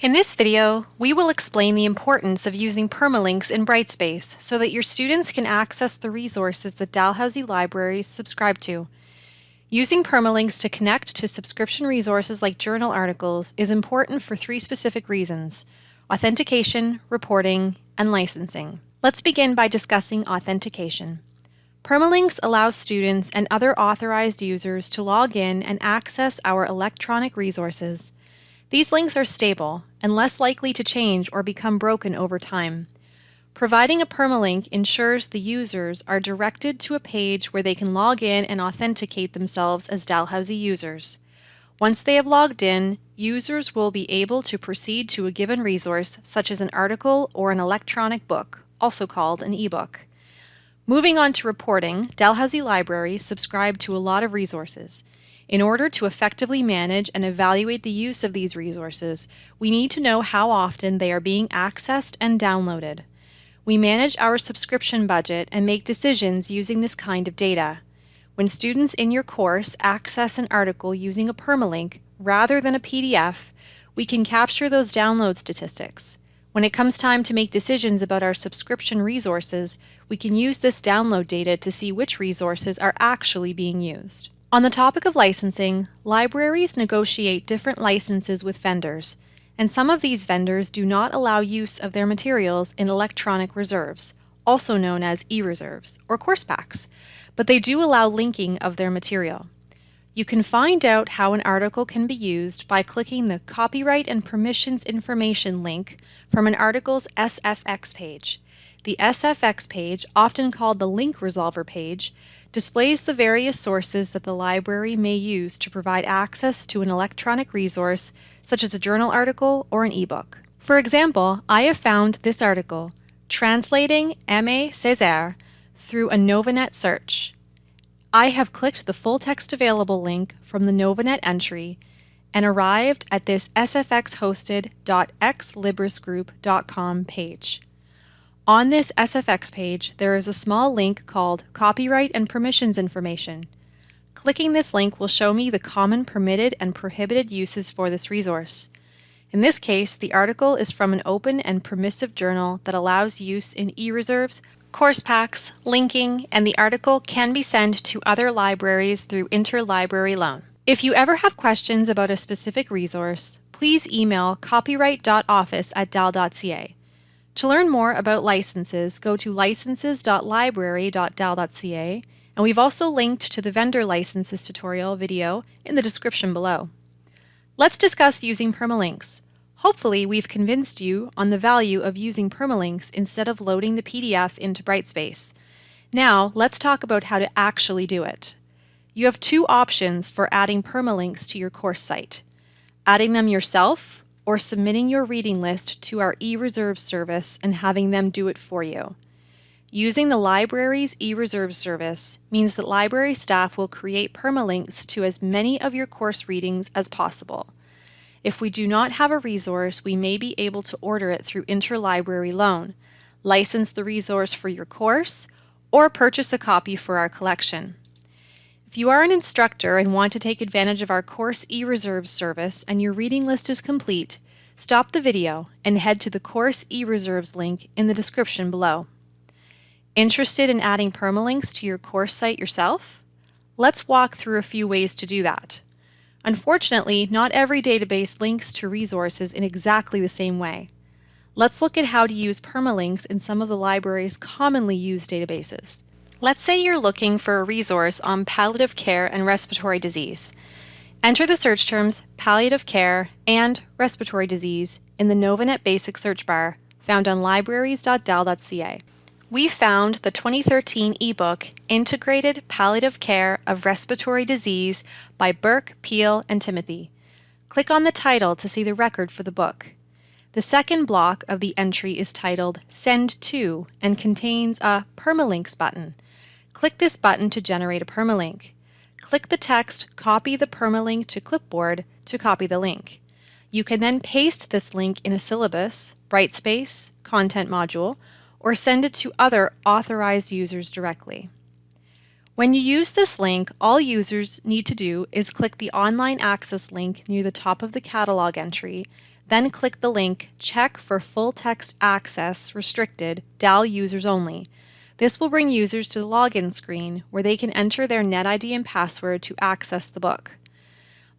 In this video, we will explain the importance of using permalinks in Brightspace so that your students can access the resources that Dalhousie Libraries subscribe to. Using permalinks to connect to subscription resources like journal articles is important for three specific reasons, authentication, reporting, and licensing. Let's begin by discussing authentication. Permalinks allow students and other authorized users to log in and access our electronic resources. These links are stable and less likely to change or become broken over time. Providing a permalink ensures the users are directed to a page where they can log in and authenticate themselves as Dalhousie users. Once they have logged in, users will be able to proceed to a given resource, such as an article or an electronic book, also called an ebook. Moving on to reporting, Dalhousie Libraries subscribe to a lot of resources. In order to effectively manage and evaluate the use of these resources, we need to know how often they are being accessed and downloaded. We manage our subscription budget and make decisions using this kind of data. When students in your course access an article using a permalink rather than a PDF, we can capture those download statistics. When it comes time to make decisions about our subscription resources, we can use this download data to see which resources are actually being used. On the topic of licensing, libraries negotiate different licenses with vendors, and some of these vendors do not allow use of their materials in electronic reserves, also known as e-reserves or course packs, but they do allow linking of their material. You can find out how an article can be used by clicking the Copyright and Permissions Information link from an article's SFX page. The SFX page, often called the Link Resolver page, displays the various sources that the library may use to provide access to an electronic resource, such as a journal article or an ebook. For example, I have found this article, Translating Aimé Césaire, through a Novanet search. I have clicked the full text available link from the Novanet entry and arrived at this sfxhosted.exlibrisgroup.com page. On this SFX page, there is a small link called Copyright and Permissions Information. Clicking this link will show me the common permitted and prohibited uses for this resource. In this case, the article is from an open and permissive journal that allows use in e-reserves, course packs, linking, and the article can be sent to other libraries through interlibrary loan. If you ever have questions about a specific resource, please email copyright.office at dal.ca. To learn more about licenses, go to licenses.library.dal.ca, and we've also linked to the vendor licenses tutorial video in the description below. Let's discuss using permalinks. Hopefully, we've convinced you on the value of using permalinks instead of loading the PDF into Brightspace. Now, let's talk about how to actually do it. You have two options for adding permalinks to your course site. Adding them yourself or submitting your reading list to our eReserve service and having them do it for you. Using the library's eReserve service means that library staff will create permalinks to as many of your course readings as possible. If we do not have a resource, we may be able to order it through interlibrary loan, license the resource for your course, or purchase a copy for our collection. If you are an instructor and want to take advantage of our course eReserve service and your reading list is complete, stop the video and head to the course eReserves link in the description below. Interested in adding permalinks to your course site yourself? Let's walk through a few ways to do that. Unfortunately, not every database links to resources in exactly the same way. Let's look at how to use permalinks in some of the library's commonly used databases. Let's say you're looking for a resource on palliative care and respiratory disease. Enter the search terms palliative care and respiratory disease in the Novanet Basic search bar found on libraries.dal.ca. We found the 2013 ebook Integrated Palliative Care of Respiratory Disease by Burke, Peel, and Timothy. Click on the title to see the record for the book. The second block of the entry is titled Send To and contains a Permalinks button. Click this button to generate a permalink. Click the text Copy the permalink to clipboard to copy the link. You can then paste this link in a syllabus, Brightspace, content module, or send it to other authorized users directly. When you use this link, all users need to do is click the online access link near the top of the catalog entry, Then click the link Check for Full Text Access Restricted DAL Users Only. This will bring users to the login screen where they can enter their NetID and password to access the book.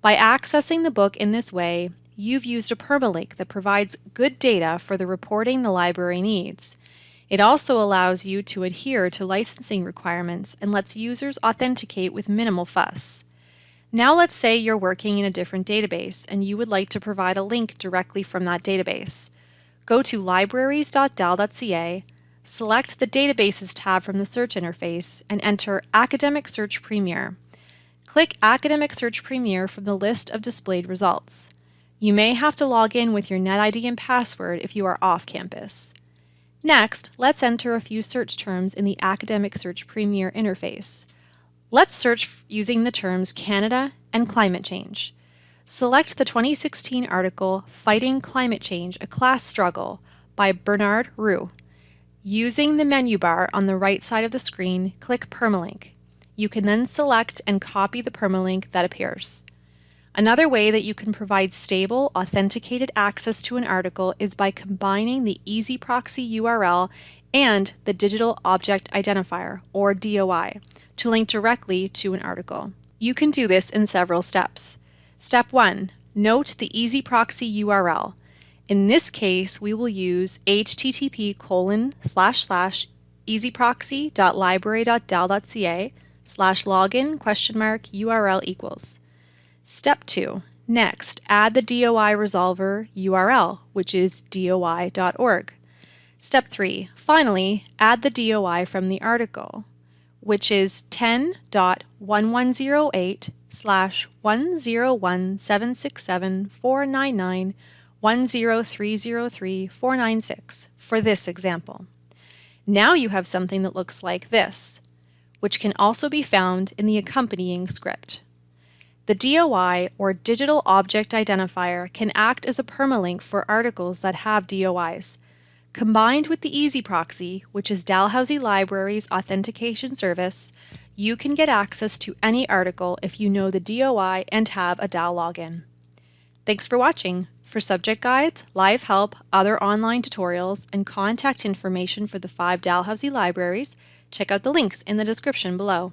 By accessing the book in this way, you've used a permalink that provides good data for the reporting the library needs. It also allows you to adhere to licensing requirements and lets users authenticate with minimal fuss. Now let's say you're working in a different database and you would like to provide a link directly from that database. Go to libraries.dal.ca, select the Databases tab from the search interface, and enter Academic Search Premier. Click Academic Search Premier from the list of displayed results. You may have to log in with your NetID and password if you are off campus. Next, let's enter a few search terms in the Academic Search Premier interface. Let's search using the terms Canada and climate change. Select the 2016 article Fighting Climate Change, a Class Struggle by Bernard Roux. Using the menu bar on the right side of the screen, click Permalink. You can then select and copy the permalink that appears. Another way that you can provide stable, authenticated access to an article is by combining the EZproxy URL and the Digital Object Identifier, or DOI, to link directly to an article. You can do this in several steps. Step 1. Note the EZproxy URL. In this case, we will use http colon slash slash ezproxy.library.dal.ca slash login question mark URL equals. Step 2. Next, add the DOI resolver URL, which is doi.org. Step 3. Finally, add the DOI from the article, which is 10.1108 slash 101767499 for this example. Now you have something that looks like this, which can also be found in the accompanying script. The DOI, or Digital Object Identifier, can act as a permalink for articles that have DOIs. Combined with the EZproxy, which is Dalhousie Library's authentication service, you can get access to any article if you know the DOI and have a DAL login. Thanks for watching. For subject guides, live help, other online tutorials, and contact information for the five Dalhousie libraries, check out the links in the description below.